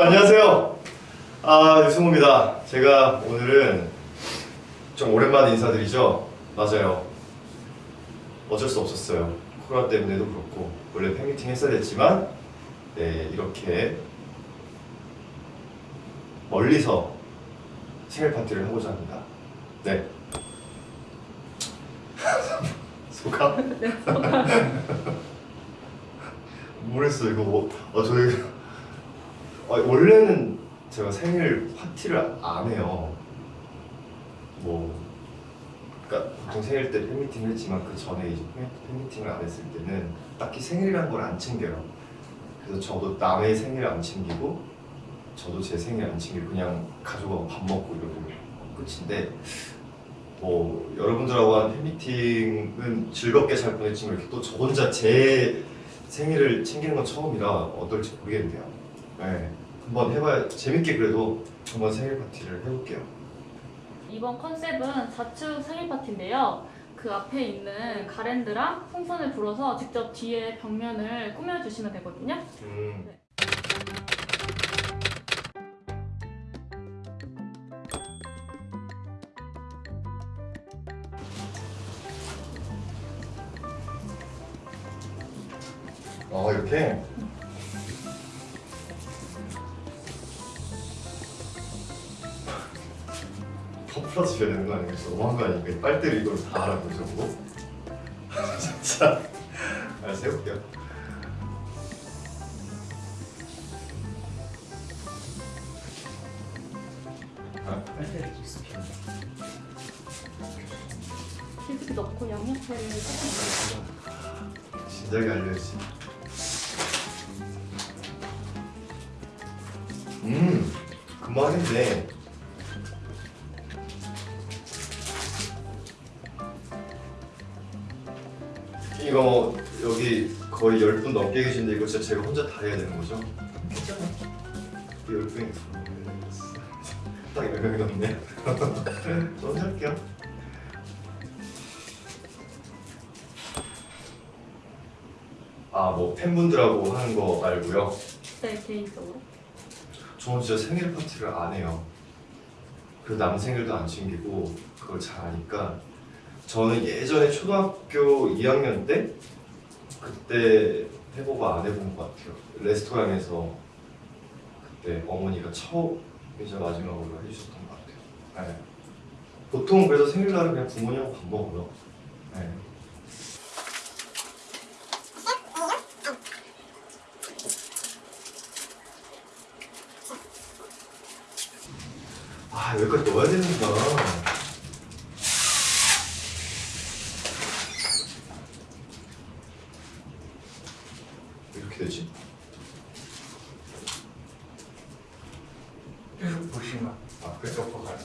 안녕하세요. 아 유승호입니다. 제가 오늘은 좀 오랜만에 인사드리죠. 맞아요. 어쩔 수 없었어요. 코로나 때문에도 그렇고 원래 팬미팅 했어야 됐지만 네 이렇게 멀리서 생일 파티를 하고자 합니다. 네. 소감? 네, 소감. 모르겠어 이거 뭐, 어 저희 아, 원래는 제가 생일 파티를 안 해요. 뭐, 그러니까 보통 생일 때 팬미팅을 했지만 그 전에 팬미팅을 안 했을 때는 딱히 생일이라는 걸 안 챙겨요. 그래서 저도 남의 생일 안 챙기고 저도 제 생일 안 챙기고 그냥 가족하고 밥 먹고 이러고 끝인데 뭐 여러분들하고 한 팬미팅은 즐겁게 잘 보냈지만 이렇게 또 저 혼자 제 생일을 챙기는 건 처음이라 어떨지 모르겠네요. 네, 한번 해봐야 재밌게 그래도 한번 생일 파티를 해볼게요. 이번 컨셉은 자축 생일 파티인데요. 그 앞에 있는 가랜드랑 풍선을 불어서 직접 뒤에 벽면을 꾸며주시면 되거든요. 음. 아 이렇게 퍼 줘야 되는 거 아니겠어? 너무한 거 아니니까 빨대를 이걸 다 하라고 저거 진짜 알았어 해볼게요 아, 빨대를 익숙해. 치즈 넣고 양옆에를 조금 진작에 알려야지. 진짜 제가 혼자 다 해야 되는 거죠? 괜찮아. 이 10분이 딱 10명이 넘네. 저 혼자 할게요. 아, 뭐 팬분들하고 하는 거 말고요. 네, 개인적으로. 저는 진짜 생일 파티를 안 해요. 그리고 남 생일도 안 챙기고 그걸 잘 아니까 저는 예전에 초등학교 2학년 때 그때 해보고 안 해본 것 같아요. 레스토랑에서 그때 어머니가 처음이자 마지막으로 해주셨던 것 같아요. 네. 보통 그래서 생일날은 그냥 부모님하고 밥 먹어요. 네. 아 여기까지 넣어야 되는구나 왜 이렇게 되지? 계속 보시면 아 그래? 덮어가요.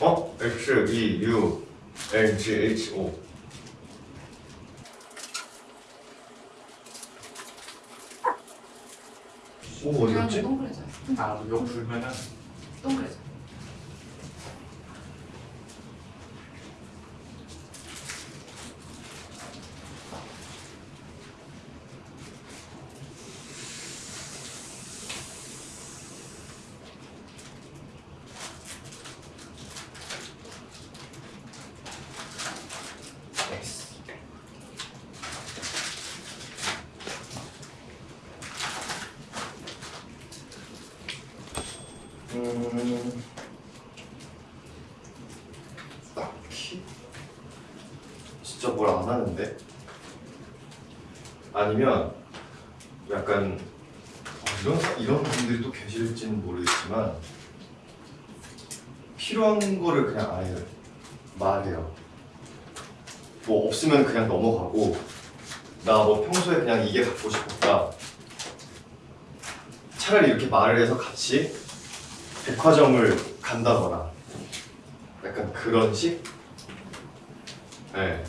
어? X, E, U, N, G, H, O 오 어디 갔지? 동그래져요. 아, 이거 불면은 음 딱히. 진짜 뭘 안 하는데? 아니면 약간 어, 이런 사- 이런 분들이 또 계실지는 모르겠지만 필요한 거를 그냥 아예 말해요. 뭐 없으면 그냥 넘어가고 나 뭐 평소에 그냥 이게 갖고 싶었다. 차라리 이렇게 말을 해서 같이 백화점을 간다거나 약간 그런 식? 네.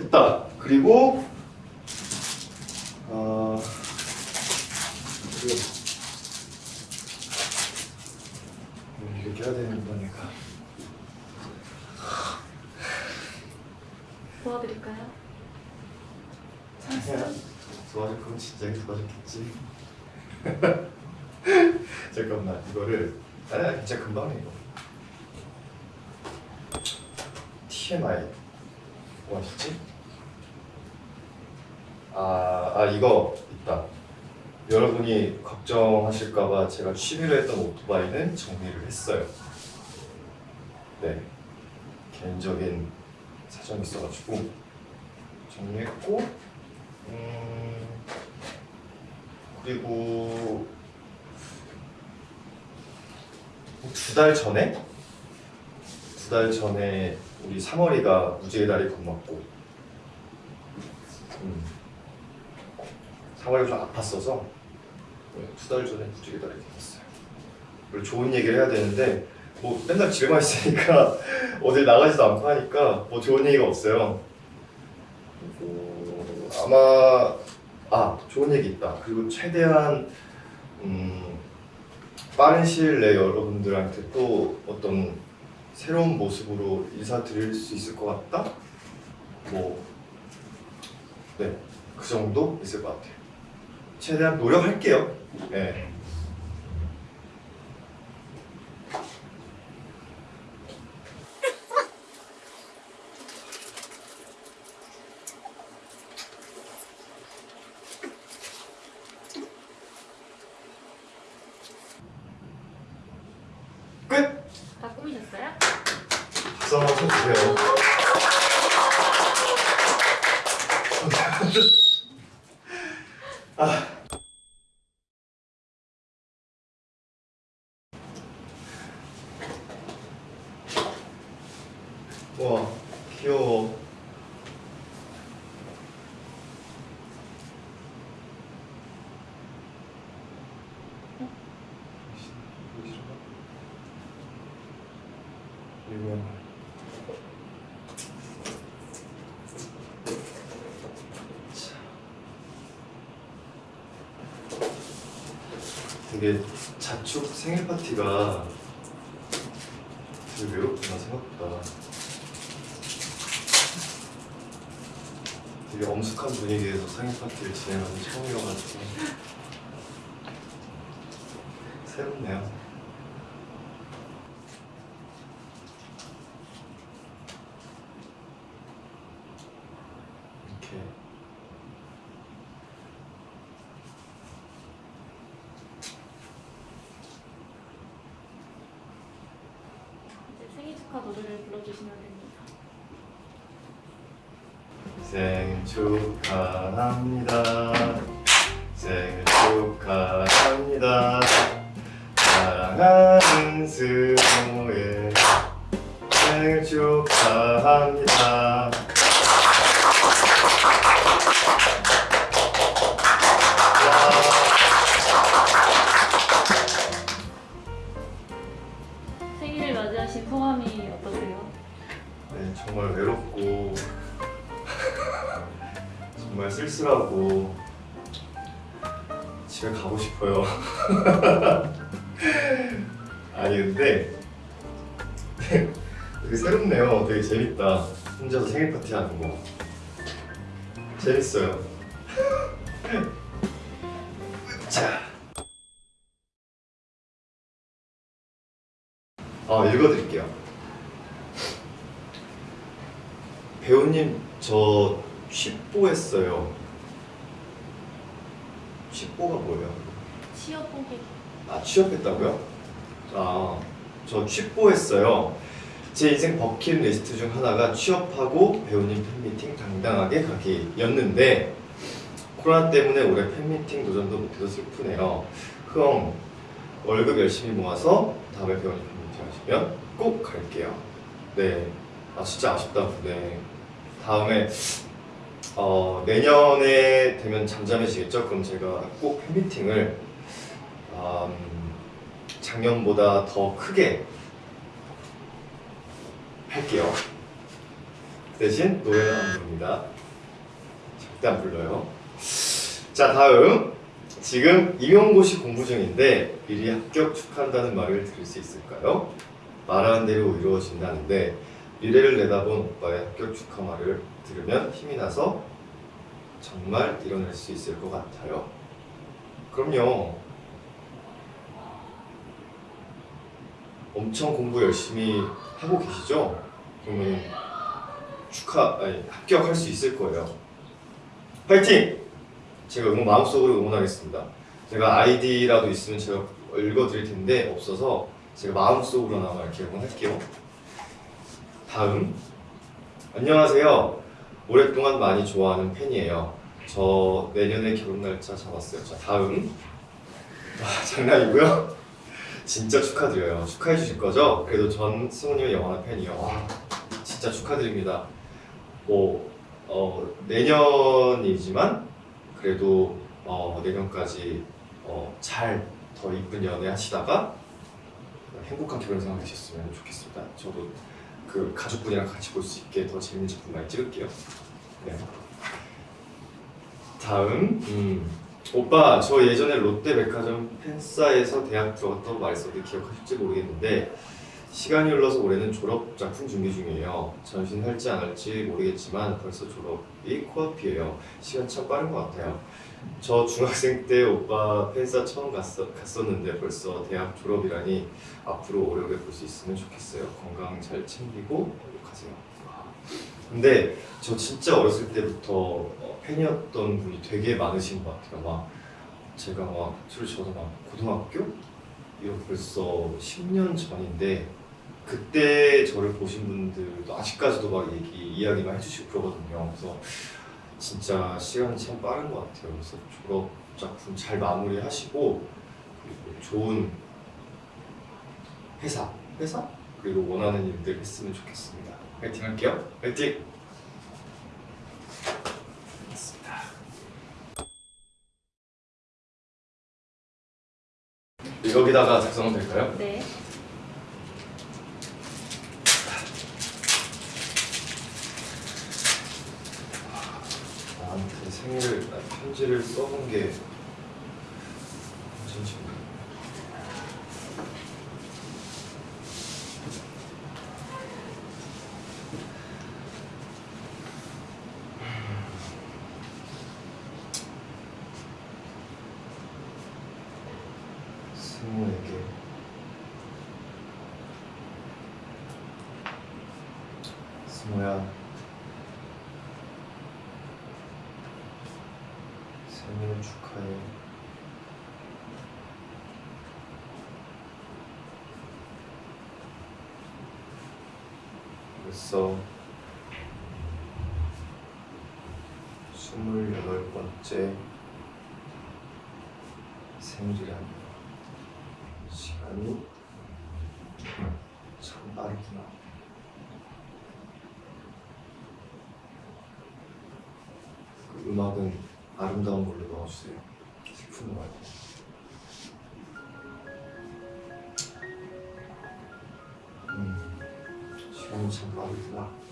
했다. 그리고 어, 이렇게 해야 되는 거니까. 도와드릴까요? 도와줄 거면 진작에 도와줬겠지. 잠깐만 이거를 아니 진짜 금방 해 이거. TMI 뭐 하시지? 아, 아 이거 있다. 여러분이 걱정하실까봐 제가 취미로 했던 오토바이는 정리를 했어요. 네, 개인적인 사정이 있어가지고 정리했고, 음, 그리고 두 달 전에 두 달 전에 우리 3월이가 무지개 다리 건넜고 음. 3월이 좀 아팠어서 두 달 전에 무지개 다리 건넜어요 좋은 얘기를 해야 되는데 뭐 맨날 집에만 있으니까 어딜 나가지도 않고 하니까 뭐 좋은 얘기가 없어요 그리고 아마 아 좋은 얘기 있다 그리고 최대한 음, 빠른 시일 내에 여러분들한테 또 어떤 새로운 모습으로 인사드릴 수 있을 것 같다? 뭐, 네, 그 정도 있을 것 같아요. 최대한 노력할게요. 네. 끝! 다 꾸미셨어요? 박수 한번 쳐주세요. 아. 와, 귀여워. 이거 되게 자축 생일 파티가 되게 외롭구나 생각보다. 되게 엄숙한 분위기에서 생일 파티를 진행하는 처음이어가지고. 새롭네요 이렇게 이제 생일 축하 노래를 불러주시면 됩니다. 생일 축하합니다. 정말 쓸쓸하고 집에 가고 싶어요. 아니 근데 되게 새롭네요. 되게 재밌다. 혼자서 생일 파티 하는 거 재밌어요. 자, 아 읽어드릴게요. 배우님 저 취뽀했어요. 취뽀가 뭐예요? 취업 보기 아 취업했다고요? 아, 저 취뽀했어요. 제 인생 버킷리스트 중 하나가 취업하고 배우님 팬미팅 당당하게 가기였는데 코로나 때문에 올해 팬미팅 도전도 못해서 슬프네요. 흥 월급 열심히 모아서 다음에 배우님 팬미팅 하시면 꼭 갈게요. 네, 아 진짜 아쉽다. 네, 다음에 어, 내년에 되면 잠잠해지겠죠? 그럼 제가 꼭 팬미팅을 음, 작년보다 더 크게 할게요. 대신 노래는 안 부릅니다. 절대 안 불러요. 자 다음 지금 임용고시 공부 중인데 미리 합격 축하한다는 말을 들을 수 있을까요? 말하는 대로 이루어진다는데 미래를 내다본 오빠의 합격 축하 말을 들으면 힘이 나서 정말 이뤄낼 수 있을 것 같아요. 그럼요. 엄청 공부 열심히 하고 계시죠? 그러면 축하, 아니 합격할 수 있을 거예요. 파이팅! 제가 응원 마음속으로 응원하겠습니다. 제가 아이디라도 있으면 제가 읽어드릴 텐데 없어서 제가 마음속으로나마 이렇게 응원할게요. 다음 안녕하세요. 오랫동안 많이 좋아하는 팬이에요. 저 내년에 결혼 날짜 잡았어요. 자 다음 아, 장난이고요. 진짜 축하드려요. 축하해 주실 거죠? 그래도 전 승우님의 영원한 팬이요. 와, 진짜 축하드립니다. 뭐 어, 내년이지만 그래도 어, 내년까지 어, 잘 더 이쁜 연애 하시다가 행복한 결혼 생활 되셨으면 좋겠습니다. 저도 그 가족분이랑 같이 볼 수 있게 더 재밌는 작품 많이 찍을게요. 네. 다음 음, 오빠 저 예전에 롯데백화점 팬싸에서 대학 들어갔다고 말했었는데 기억하실지 모르겠는데 시간이 흘러서 올해는 졸업 작품 준비 중이에요. 전신할지 안 할지 모르겠지만 벌써 졸업이 코앞이에요. 시간 참 빠른 것 같아요. 저 중학생 때 오빠 팬싸 처음 갔어, 갔었는데 벌써 대학 졸업이라니 앞으로 오래오래 볼 수 있으면 좋겠어요. 건강 잘 챙기고 행복하세요. 근데 저 진짜 어렸을 때부터 어, 팬이었던 분이 되게 많으신 것 같아요. 막 제가 막 솔직히 저도 막 고등학교 이거 벌써 10년 전인데 그때 저를 보신 분들도 아직까지도 막 얘기 이야기만 해주시고 그러거든요. 그래서 진짜 시간이 참 빠른 것 같아요. 그래서 졸업 작품 잘 마무리하시고 그리고 좋은 회사, 회사 그리고 원하는 일들 했으면 좋겠습니다. 파이팅 할게요. 됐습니다. 여기다가 작성하면 될까요? 네. 나한테 생일 아니, 편지를 써본 게 언제인지 모르겠네. 스무에게 스무야 생일 축하해. 벌써 스물여덟 번째 생일이라니 시간이 참 빠르구나. 그 음악은 아름다운 걸로 넣어주세요. 슬픈 거 말고. 시간이 참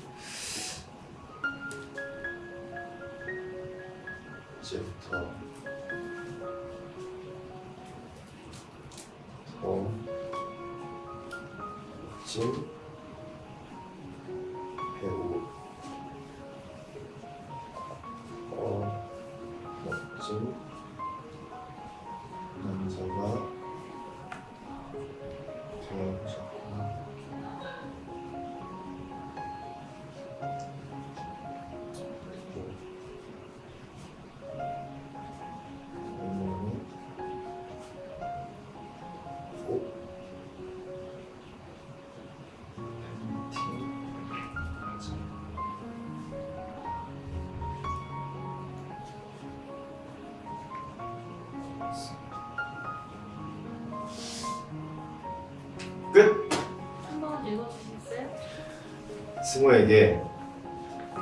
승우에게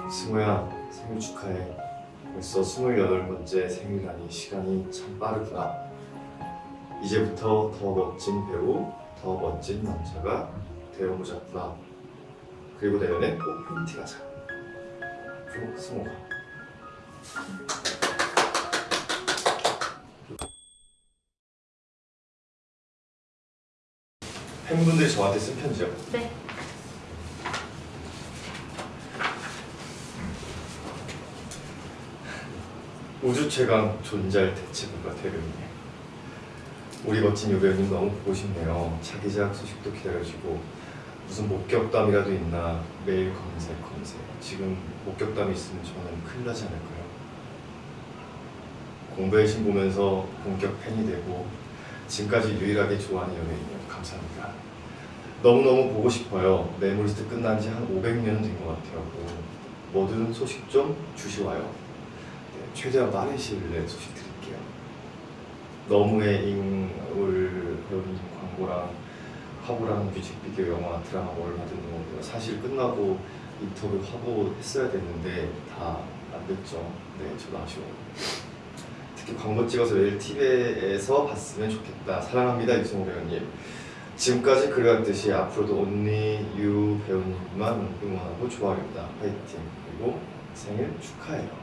승우야 생일 축하해. 벌써 28번째 생일이라니 시간이 참 빠르구나. 이제부터 더 멋진 배우, 더 멋진 남자가 되어보자꾸나. 그리고 내년에 꼭 팬티 가자. 그 승우가. 팬분들이 저한테 쓴 편지요? 네. 우주 최강 존잘 대체부가 대변이네. 우리 멋진 요배우님 너무 보고 싶네요. 차기작 소식도 기다려주고 무슨 목격담이라도 있나 매일 검색 검색. 지금 목격담이 있으면 저는 큰일 나지 않을까요? 공부의 신 보면서 본격 팬이 되고 지금까지 유일하게 좋아하는 연예인이요. 감사합니다. 너무너무 보고 싶어요. 메모리스트 끝난 지 한 500년 된 것 같아요. 뭐든 소식 좀 주시와요. 네, 최대한 빠른 시일 내에 소식 드릴게요. 너무의 잉울 배우님 광고랑 화보랑 뮤직비디오 영화 드라마 뭘 받은 거 사실 끝나고 인터뷰 화보 했어야 됐는데 다 안 됐죠. 네, 저도 아쉬워요. 특히 광고 찍어서 TV에서 봤으면 좋겠다. 사랑합니다 유승호 배우님. 지금까지 그래왔듯이 앞으로도 온리 유 배우님만 응원하고 좋아합니다. 화이팅. 그리고 생일 축하해요.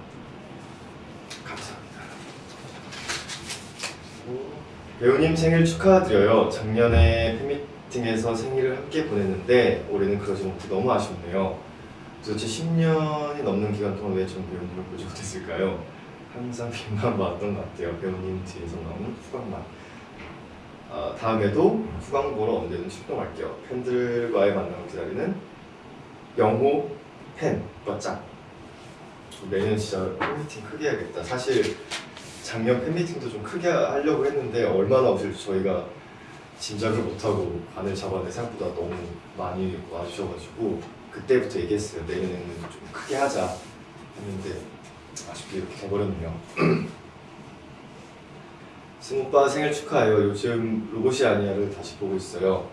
배우님 생일 축하드려요. 작년에 팬미팅에서 생일을 함께 보냈는데 올해는 그러지 못해 너무 아쉽네요. 도대체 10년이 넘는 기간 동안 왜 전 배우님을 보지 못했을까요? 항상 빈만 봤던 것 같아요. 배우님 뒤에서 나오는 후광만. 아, 다음에도 후광 보러 언제든 출동할게요. 팬들과의 만남을 기다리는 영호 팬 짱. 내년 진짜 팬미팅 크게 해야겠다. 사실 작년 팬미팅도 좀 크게 하려고 했는데 얼마나 오실지 저희가 짐작을 못하고 반을 잡았는데 생각보다 너무 많이 와주셔가지고 그때부터 얘기했어요. 내년에는 좀 크게 하자 했는데 아쉽게 이렇게 돼버렸네요. 승오빠 생일 축하해요. 요즘 로봇이 아니야를 다시 보고 있어요.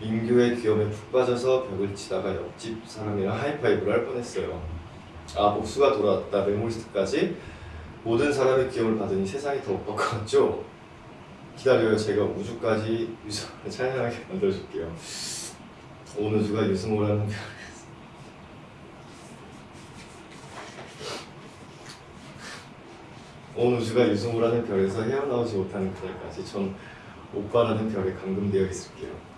민규의 귀염에 푹 빠져서 벽을 치다가 옆집 사람이랑 하이파이브를 할 뻔했어요. 아 복수가 돌아왔다 메모리스트까지 모든 사람의 귀염을 받으니 세상이 더 오빠 것 같죠? 기다려요. 제가 우주까지 유승호를 찬양하게 만들어줄게요. 온 우주가 유승호라는 온 우주가 유승호라는 별에서 헤어나오지 못하는 그날까지 전 오빠라는 별에 감금되어 있을게요.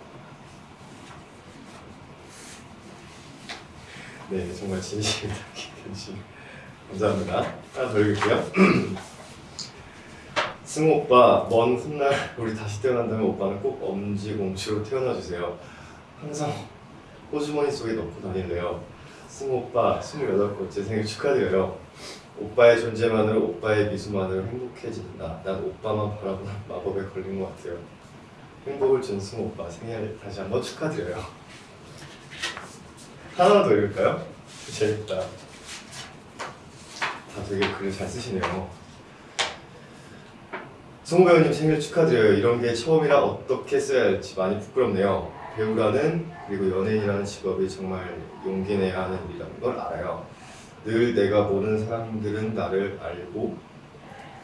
네, 정말 진심입니다. 진심. 감사합니다. 하나 더 읽을게요. 승우 오빠, 먼 훗날 우리 다시 태어난다면 오빠는 꼭 엄지공주로 태어나주세요. 항상 호주머니 속에 넣고 다닐래요. 승우 오빠, 28번째 생일 축하드려요. 오빠의 존재만으로 오빠의 미소만으로 행복해진다. 난 오빠만 바라보는 마법에 걸린 것 같아요. 행복을 준 승우 오빠 생일 다시 한번 축하드려요. 하나 더 읽을까요? 재밌다. 다 되게 글을 잘 쓰시네요. 승우 배우님 생일 축하드려요. 이런 게 처음이라 어떻게 써야 할지 많이 부끄럽네요. 배우라는 그리고 연예인이라는 직업이 정말 용기 내야 하는 일이라는 걸 알아요. 늘 내가 모르는 사람들은 나를 알고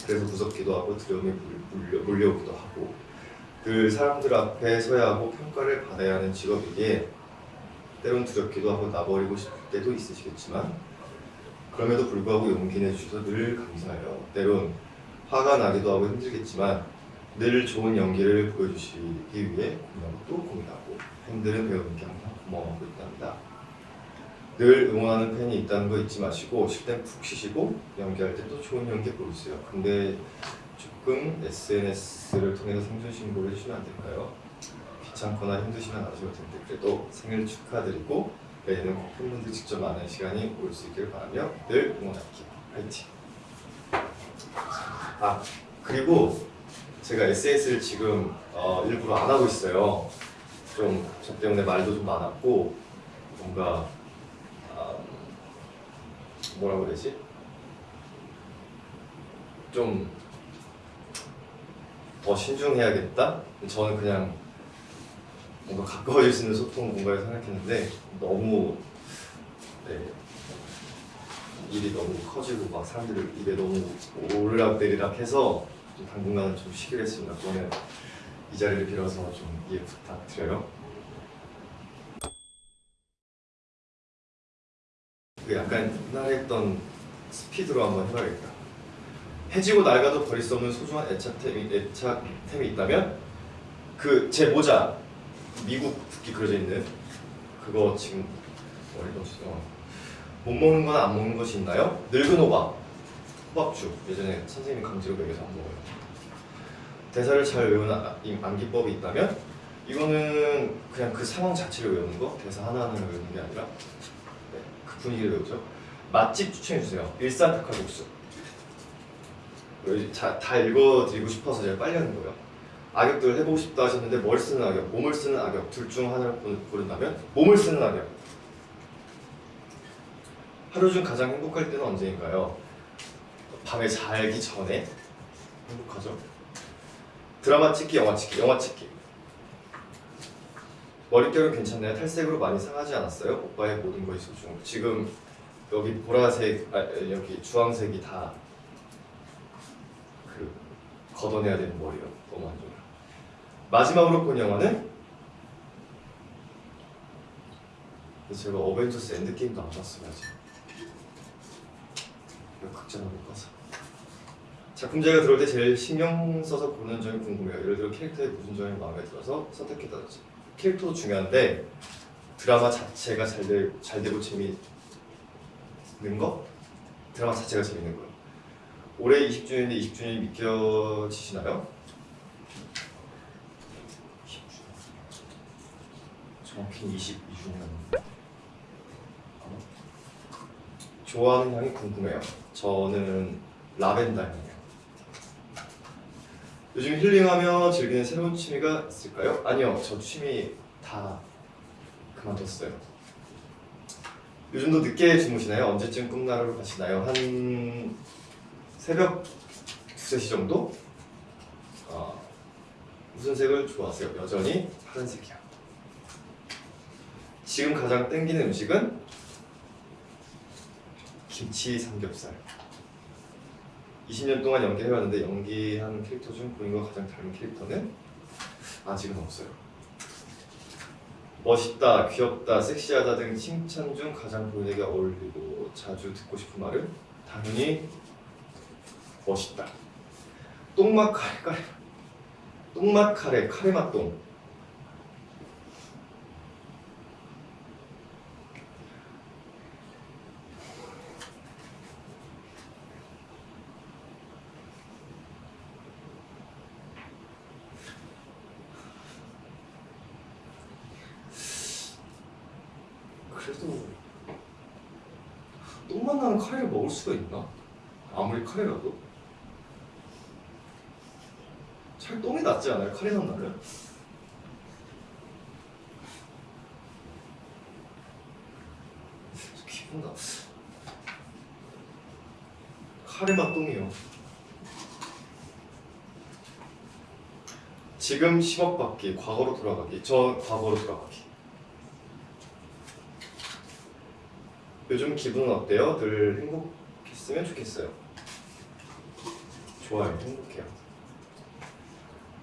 그래서 무섭기도 하고 두려움이 물려, 물려오기도 하고 늘 사람들 앞에 서야 하고 평가를 받아야 하는 직업이기에 때론 두렵기도 하고 나버리고 싶을 때도 있으시겠지만 그럼에도 불구하고 용기 내주셔서 늘 감사해요. 때론 화가 나기도 하고 힘들겠지만 늘 좋은 연기를 보여주시기 위해 고민하고 또 고민하고 팬들은 배우님께 항상 고마워하고 있답니다. 늘 응원하는 팬이 있다는 거 잊지 마시고 쉴 땐 푹 쉬시고 연기할 때 또 좋은 연기 보여주세요. 근데 조금 SNS를 통해서 생존 신고를 해주시면 안 될까요? 귀찮거나 힘드시면 안 하셔도 텐데 그래도 생일 축하드리고 내일은 꼭 팬분들 직접 만나는 시간이 올 수 있길 바라며 늘 응원할게요. 화이팅! 아 그리고 제가 SNS를 지금 어, 일부러 안 하고 있어요. 좀 저 때문에 말도 좀 많았고 뭔가 아, 뭐라고 되지? 좀 더 신중해야겠다? 저는 그냥 뭔가 가까워질 수 있는 소통 공간을 생각했는데 너무 네, 일이 너무 커지고 막 사람들 입에 너무 오르락 내리락 해서 좀 당분간은 좀 쉬기로 했습니다. 그러면 이 자리를 빌어서 좀 이해 부탁드려요. 그 약간 옛날에 했던 스피드로 한번 해봐야겠다. 해지고 낡아도 버릴 수 없는 소중한 애착템이, 애착템이 있다면 그 제 모자 미국 국기 그려져 있는 그거 지금 머리 넣으시죠. 못 먹는 거나 안 먹는 것이 있나요? 늙은 호박, 호박죽 예전에 선생님이 강제로 먹여서 안 먹어요. 대사를 잘 외우는 아- 이 암기법이 있다면 이거는 그냥 그 상황 자체를 외우는 거 대사 하나하나 외우는 게 아니라 네, 그 분위기를 외우죠. 맛집 추천해 주세요. 일산 닭칼국수. 자, 다 읽어드리고 싶어서 제가 빨리 하는 거예요. 악역들 해보고 싶다 하셨는데 뭘 쓰는 악역, 몸을 쓰는 악역 둘 중 하나를 고른- 고른다면 몸을 쓰는 악역. 하루 중 가장 행복할 때는 언제인가요? 밤에 자기 전에 행복하죠. 드라마 찍기, 영화 찍기, 영화 찍기. 머릿결은 괜찮나요? 탈색으로 많이 상하지 않았어요? 오빠의 모든 것이 소중. 지금 여기 보라색, 아, 여기 주황색이 다 그 걷어내야 되는 머리요. 너무 안 좋아요. 마지막으로 본 영화는 제가 어벤져스 엔드게임도 안 봤어요 아직. 극장을 못 봐서. 작품 제가 들어올 때 제일 신경 써서 보는 점이 궁금해요. 예를 들어 캐릭터의 무슨 점이 마음에 들어서 선택했다든지. 캐릭터도 중요한데 드라마 자체가 잘, 되, 잘 되고 재미있는 거? 드라마 자체가 재밌는 거예요. 올해 20주년인데 20주년이 믿겨지시나요? 20주년. 정확히 22주년. 좋아하는 향이 궁금해요. 저는 라벤더 향이에요. 요즘 힐링하며 즐기는 새로운 취미가 있을까요? 아니요, 저 취미 다 그만뒀어요. 요즘도 늦게 주무시나요? 언제쯤 꿈나라로 가시나요? 한 새벽 2, 3시 정도? 어, 무슨 색을 좋아하세요? 여전히 파란색이요. 지금 가장 땡기는 음식은 김치 삼겹살. 20년 동안 연기해왔는데 연기한 캐릭터 중 본인과 가장 닮은 캐릭터는 아직은 없어요. 멋있다, 귀엽다, 섹시하다 등 칭찬 중 가장 본인에게 어울리고 자주 듣고 싶은 말은 당연히 멋있다. 똥맛 카레 카레 똥맛 카레 카레 맛 똥. 그래도 똥맛 나는 수가 있나? 아무리 카레라도? 차라리 똥이 낫지 않아요? 카레 맛 나면? 기분 나. 카레 맛 똥이요. 지금 10억 받기, 과거로 돌아가기. 저 과거로 돌아가기. 요즘 기분은 어때요? 늘 행복 했으면 좋겠어요. 좋아요, 행복해요.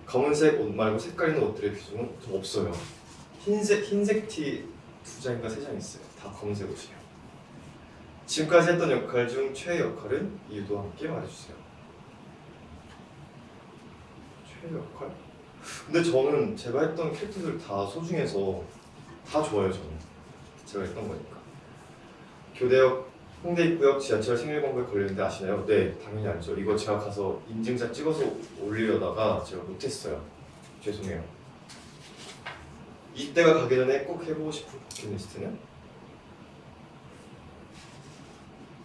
검은색 옷 말고 색깔 있는 옷들의 비중은 좀 없어요. 흰색 흰색 티 두 장인가 세 장 있어요. 다 검은색 옷이에요. 지금까지 했던 역할 중 최애 역할은 이유도 함께 말해주세요. 최애 역할? 근데 저는 제가 했던 캐릭터들 다 소중해서 다 좋아요 저는. 제가 했던 거니까. 교대 역 홍대 입구역 지하철 생일광고에 걸렸는데 아시나요? 네, 당연히 알죠. 이거 제가 가서 인증샷 찍어서 올리려다가 제가 못했어요. 죄송해요. 이때가 가기 전에 꼭 해보고 싶은 버킷리스트는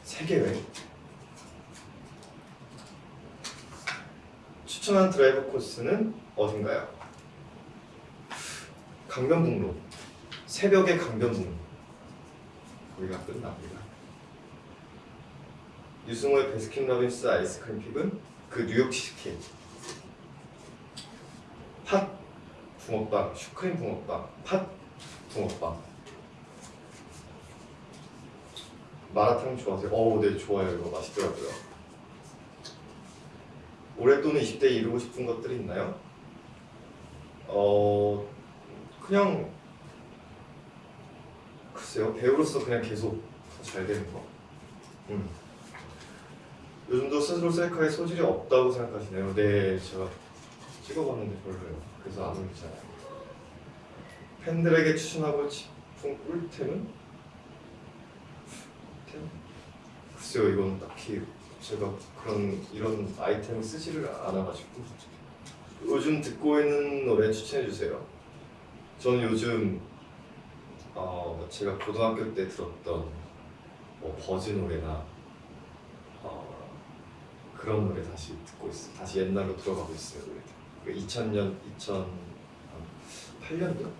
세계 여행. 추천한 드라이브 코스는 어딘가요? 강변북로. 새벽의 강변북로. 거기가 끝납니다. 유승호의 베스킨 라빈스 아이스크림 픽은 그 뉴욕 치즈케이크 팥 붕어빵, 슈크림 붕어빵, 팥 붕어빵 마라탕 좋아하세요? 어우 네 좋아요 이거 맛있더라고요 올해 또는 20대에 이루고 싶은 것들이 있나요? 어 그냥 글쎄요 배우로서 그냥 계속 더잘 되는 거 음. 요즘도 스스로 셀카에 소질이 없다고 생각하시나요? 네, 제가 찍어봤는데 별로예요. 그래서 안 올리잖아요. 팬들에게 추천하고 싶은 꿀템은? 꿀템? 글쎄요 이건 딱히 제가 그런 이런 아이템을 쓰지를 않아가지고 요즘 듣고 있는 노래 추천해주세요 저는 요즘 어, 제가 고등학교 때 들었던 뭐 버즈 노래나 어, 그런 노래 다시 듣고 있어요. 다시 옛날로 들어가고 있어요. 노래. 2000년, 2008년도?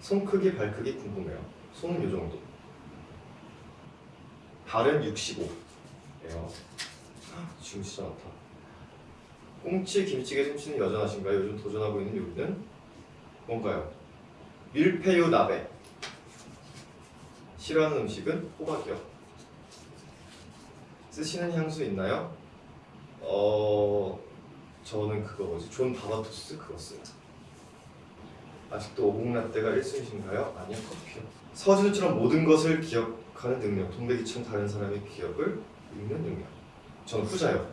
손 크기, 발 크기 궁금해요. 손은 요 정도. 발은 65예요. 지금 진짜 많다. 꽁치, 김치찌개 솜씨는 여전하신가요? 요즘 도전하고 있는 요리는 뭔가요? 밀푀유 나베. 싫어하는 음식은 호박이요. 쓰시는 향수 있나요? 어 저는 그거 뭐지 John Varvatos 그거 써요. 아직도 오곡라떼가 1순위신가요? 아니요 커피요. 서준처럼 모든 것을 기억하는 능력. 동백이처럼 다른 사람의 기억을 읽는 능력. 저는 후자요.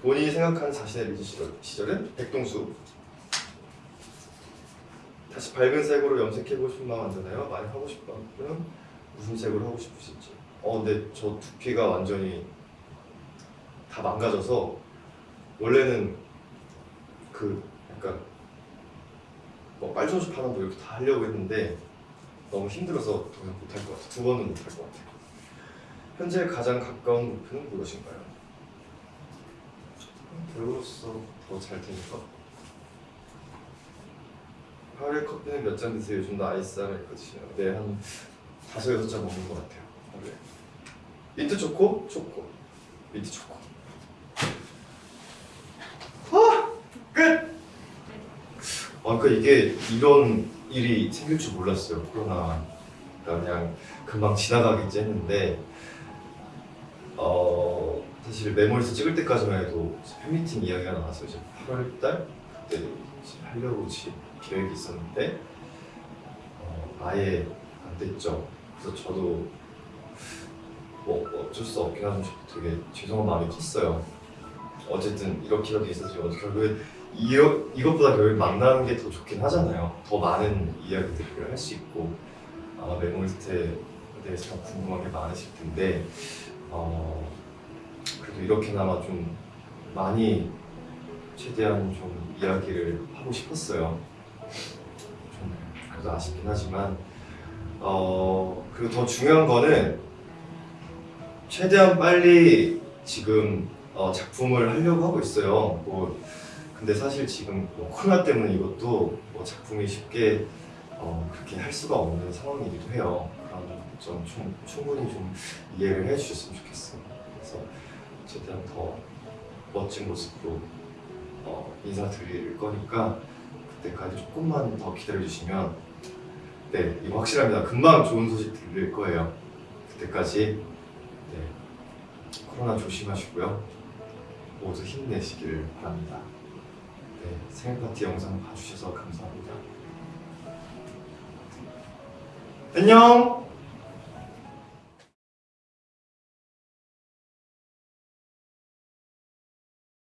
본인이 생각하는 자신의 리즈 시절, 시절은 백동수. 다시 밝은 색으로 염색해보고 싶은 마음 안 드나요? 많이 하고 싶다면 무슨 색으로 하고 싶으신지 어 근데 저 두피가 완전히 다 망가져서 원래는 그 약간 뭐 빨주노초 거 이렇게 다 하려고 했는데 너무 힘들어서 더 이상 못할 것 같아요 두 번은 못할 것 같아요 현재 가장 가까운 목표는 무엇인가요? 배우로서 더 잘 되니까 하루에 커피는 몇 잔 드세요? 요즘도 아이스 아메리카노 드시나요? 네, 한 다섯 여섯 잔 먹는 것 같아요. 하루에. 민트 초코? 초코. 민트 초코. 아! 끝! 아, 그러니까 이게 이런 일이 생길 줄 몰랐어요. 코로나. 그냥 금방 지나가겠지 했는데 어 사실 메모리에서 찍을 때까지만 해도 팬미팅 이야기가 나와서 이제 8월 달 그때 이제 하려고 지 계획이 있었는데 어, 아예 안 됐죠. 그래서 저도 뭐 어쩔 수 없긴 하지만 되게 죄송한 마음이 컸어요. 어쨌든 이렇게라도 있어서 결국에 이어, 이것보다 결국 만나는 게 더 좋긴 하잖아요. 더 많은 이야기들을 할 수 있고 아마 메모리스트에 대해서 더 궁금한 게 많으실 텐데 어, 그래도 이렇게나마 좀 많이 최대한 좀 이야기를 하고 싶었어요. 좀 그래도 아쉽긴 하지만 어 그리고 더 중요한 거는 최대한 빨리 지금 어, 작품을 하려고 하고 있어요. 뭐 근데 사실 지금 뭐 코로나 때문에 이것도 뭐 작품이 쉽게 어, 그렇게 할 수가 없는 상황이기도 해요. 그런 좀 충, 충분히 좀 이해를 해주셨으면 좋겠어요. 그래서 최대한 더 멋진 모습으로 어, 인사드릴 거니까 그때까지 조금만 더 기다려주시면 네 이거 확실합니다. 금방 좋은 소식 들릴 거예요. 그때까지 네 코로나 조심하시고요. 모두 힘내시길 바랍니다. 네 생일 파티 영상 봐주셔서 감사합니다. 안녕.